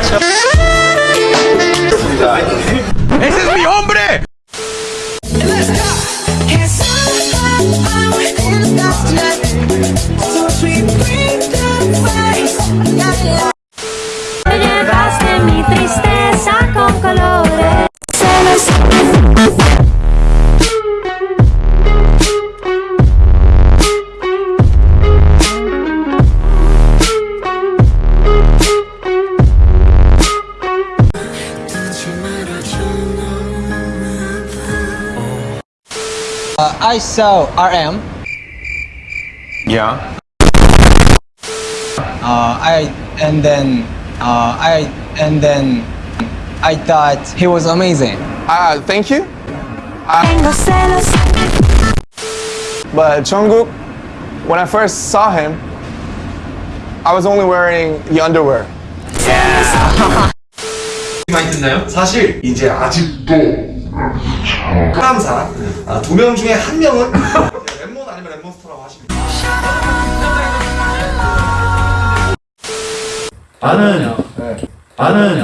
그 I saw RM. Yeah. Uh, I and then uh, I and then I thought he was amazing. Uh, thank you. Tengo celos. But Jungkook, when I first saw him, I was only wearing the underwear. 많이 듣나요? 사실 이제 아직도 사람사. 아, 두명 중에 한 명은 랩몬 아니면 랩몬스터라고 하십니다. 나는 나는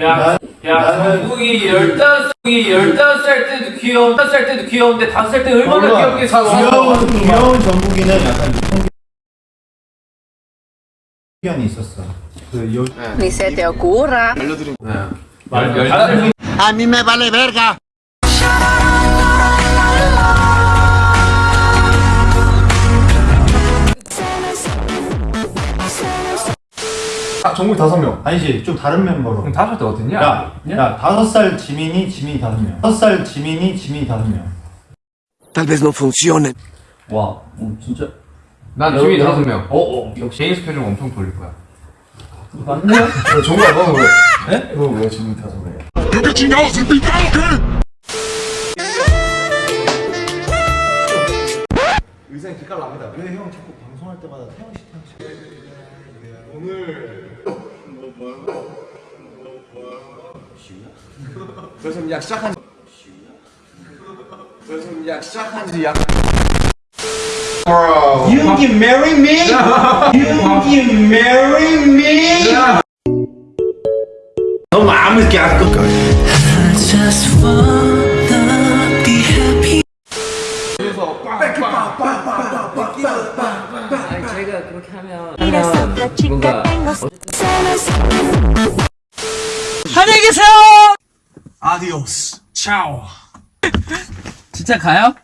야, 야, 정국이 열다섯 이 열다섯 살 때도 귀여운, 다섯 살 때도 귀여운데 다섯 살 때 얼마나 귀엽겠어. 귀여운 귀여운 정국이는 약간 편견이 있었어. 그 요, Ni se te ocurra. 말 열다섯 아, 정국이 다섯 명. 아니지 좀 다른 멤버로. 그럼 다섯 살때 어땠냐? 야, 야 다섯 살 지민이 지민이 다섯 명. 다섯 살 지민이 지민이 다섯 명. 와, 어, 진짜. 난 지민이 다섯 명. 어, 어. 역시 제이스 표정 엄청 돌릴 거야. 왜 정국아 너는 왜? 네? 너왜 지금 다섯 명? 의상이 기깔 납니다. 왜형 자꾸 방송할 때마다 태영 씨 태영 씨? 그래서 약 시작한 그래서 약 시작한 지 약. You can marry me. You can marry me. 너무 아무 게 안. Eres otra chica, tengo celos. 안녕히 계세요. 아디오스. 차오. 진짜 가요?